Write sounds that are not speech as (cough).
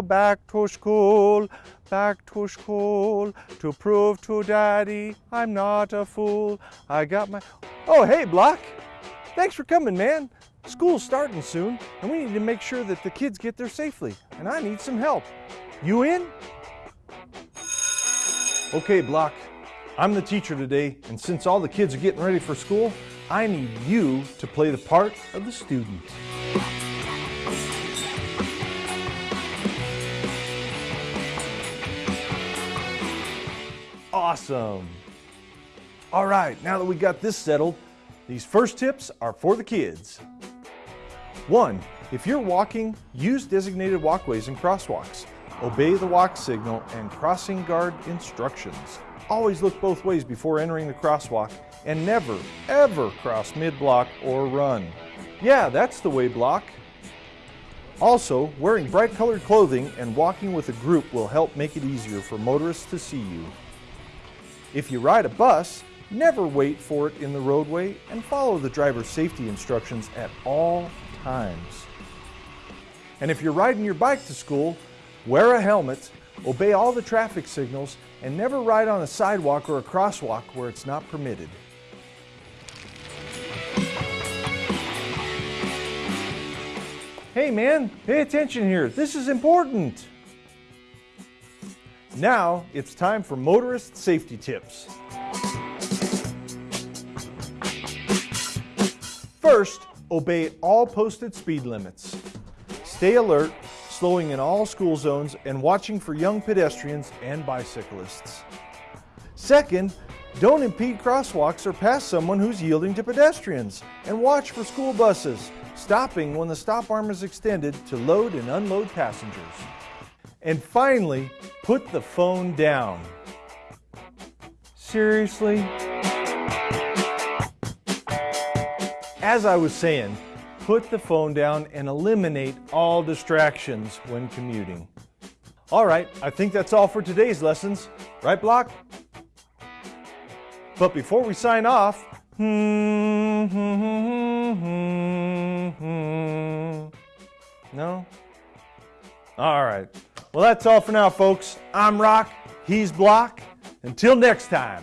back to school, back to school to prove to daddy I'm not a fool. I got my, oh hey Block, thanks for coming man. School's starting soon and we need to make sure that the kids get there safely and I need some help. You in? Okay Block, I'm the teacher today and since all the kids are getting ready for school, I need you to play the part of the student. Awesome. All right, now that we got this settled, these first tips are for the kids. One, if you're walking, use designated walkways and crosswalks. Obey the walk signal and crossing guard instructions. Always look both ways before entering the crosswalk and never, ever cross mid-block or run. Yeah, that's the way block. Also, wearing bright colored clothing and walking with a group will help make it easier for motorists to see you. If you ride a bus, never wait for it in the roadway and follow the driver's safety instructions at all times. And if you're riding your bike to school, wear a helmet, obey all the traffic signals, and never ride on a sidewalk or a crosswalk where it's not permitted. Hey man, pay attention here. This is important. Now it's time for motorist safety tips. First, obey all posted speed limits. Stay alert, slowing in all school zones and watching for young pedestrians and bicyclists. Second, don't impede crosswalks or pass someone who's yielding to pedestrians. And watch for school buses, stopping when the stop arm is extended to load and unload passengers. And finally, put the phone down. Seriously? As I was saying, put the phone down and eliminate all distractions when commuting. All right, I think that's all for today's lessons. Right, Block? But before we sign off, (laughs) no? All right. Well, that's all for now, folks. I'm Rock. He's Block. Until next time.